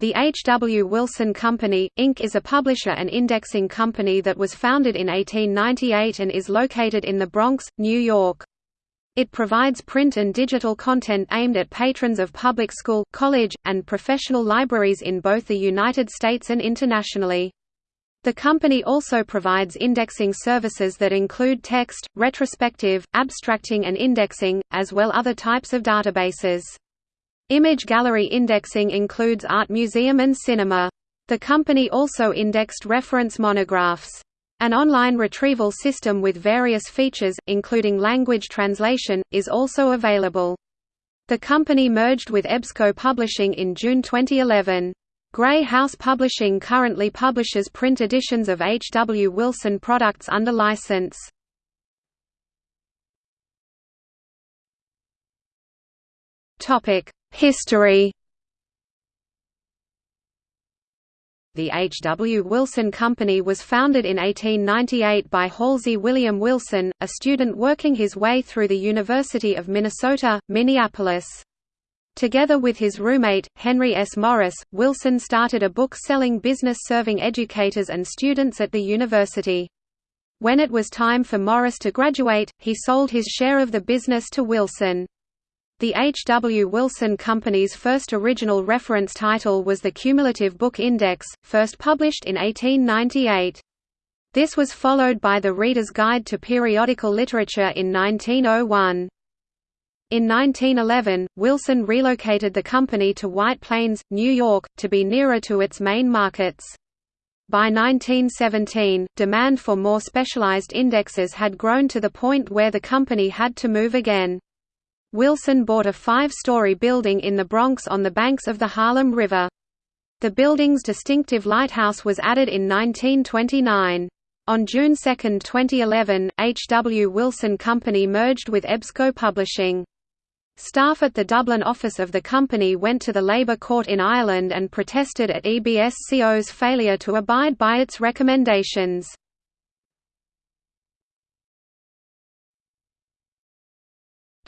The H. W. Wilson Company, Inc. is a publisher and indexing company that was founded in 1898 and is located in the Bronx, New York. It provides print and digital content aimed at patrons of public school, college, and professional libraries in both the United States and internationally. The company also provides indexing services that include text, retrospective, abstracting and indexing, as well other types of databases. Image gallery indexing includes art museum and cinema. The company also indexed reference monographs. An online retrieval system with various features, including language translation, is also available. The company merged with EBSCO Publishing in June 2011. Grey House Publishing currently publishes print editions of H. W. Wilson products under license. History The H. W. Wilson Company was founded in 1898 by Halsey William Wilson, a student working his way through the University of Minnesota, Minneapolis. Together with his roommate, Henry S. Morris, Wilson started a book-selling business serving educators and students at the university. When it was time for Morris to graduate, he sold his share of the business to Wilson. The H. W. Wilson Company's first original reference title was the Cumulative Book Index, first published in 1898. This was followed by the Reader's Guide to Periodical Literature in 1901. In 1911, Wilson relocated the company to White Plains, New York, to be nearer to its main markets. By 1917, demand for more specialized indexes had grown to the point where the company had to move again. Wilson bought a five-story building in the Bronx on the banks of the Harlem River. The building's distinctive lighthouse was added in 1929. On June 2, 2011, H. W. Wilson Company merged with EBSCO Publishing. Staff at the Dublin office of the company went to the Labour Court in Ireland and protested at EBSCO's failure to abide by its recommendations.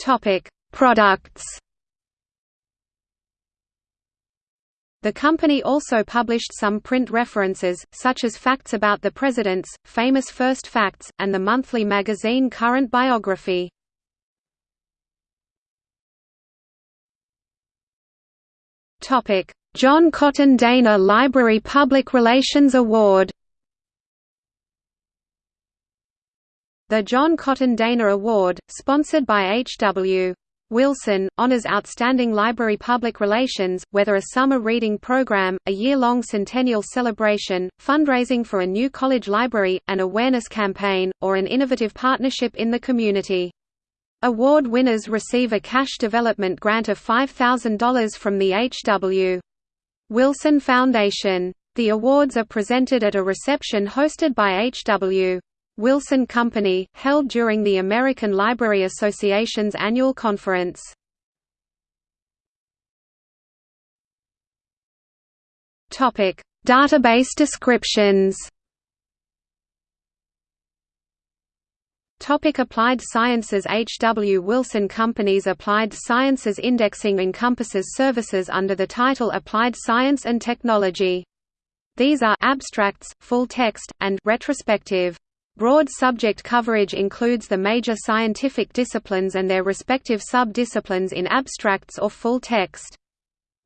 Topic: Products. The company also published some print references, such as Facts About the Presidents, Famous First Facts, and the monthly magazine Current Biography. John Cotton Dana Library Public Relations Award The John Cotton Dana Award, sponsored by H. W. Wilson, honors outstanding library public relations, whether a summer reading program, a year-long centennial celebration, fundraising for a new college library, an awareness campaign, or an innovative partnership in the community. Award winners receive a cash development grant of $5,000 from the H. W. Wilson Foundation. The awards are presented at a reception hosted by H. Wilson Company, held during the American Library Association's annual conference. Database descriptions. Topic Applied Sciences H. W. Wilson Company's Applied Sciences Indexing encompasses services under the title Applied Science and Technology. These are abstracts, full text, and retrospective. Broad subject coverage includes the major scientific disciplines and their respective sub-disciplines in abstracts or full text.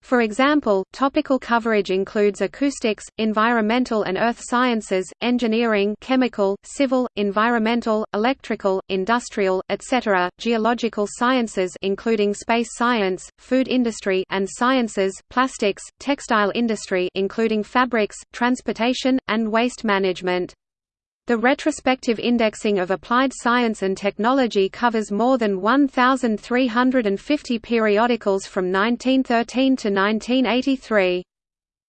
For example, topical coverage includes acoustics, environmental and earth sciences, engineering chemical, civil, environmental, electrical, industrial, etc., geological sciences including space science, food industry and sciences, plastics, textile industry including fabrics, transportation, and waste management. The retrospective indexing of applied science and technology covers more than 1,350 periodicals from 1913 to 1983.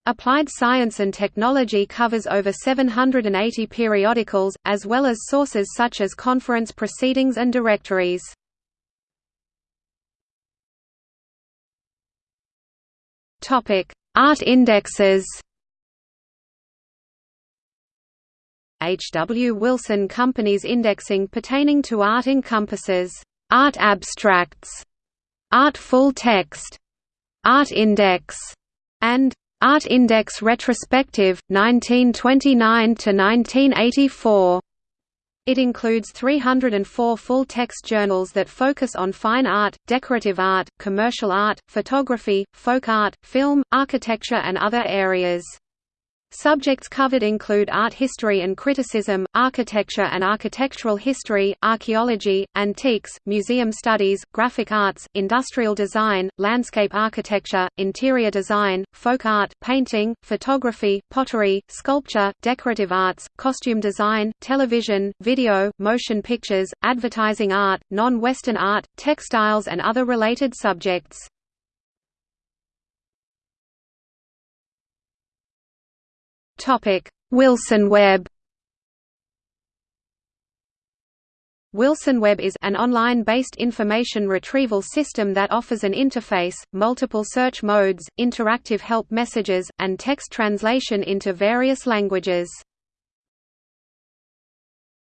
Applied Science and Technology covers over 780 periodicals, as well as sources such as conference proceedings and directories. Art indexes H. W. Wilson Company's indexing pertaining to art encompasses art abstracts, art full text, art index, and Art Index Retrospective, 1929–1984. It includes 304 full-text journals that focus on fine art, decorative art, commercial art, photography, folk art, film, architecture and other areas. Subjects covered include art history and criticism, architecture and architectural history, archaeology, antiques, museum studies, graphic arts, industrial design, landscape architecture, interior design, folk art, painting, photography, pottery, sculpture, decorative arts, costume design, television, video, motion pictures, advertising art, non-Western art, textiles and other related subjects. Topic: Wilson Web. Wilson Web is an online-based information retrieval system that offers an interface, multiple search modes, interactive help messages, and text translation into various languages.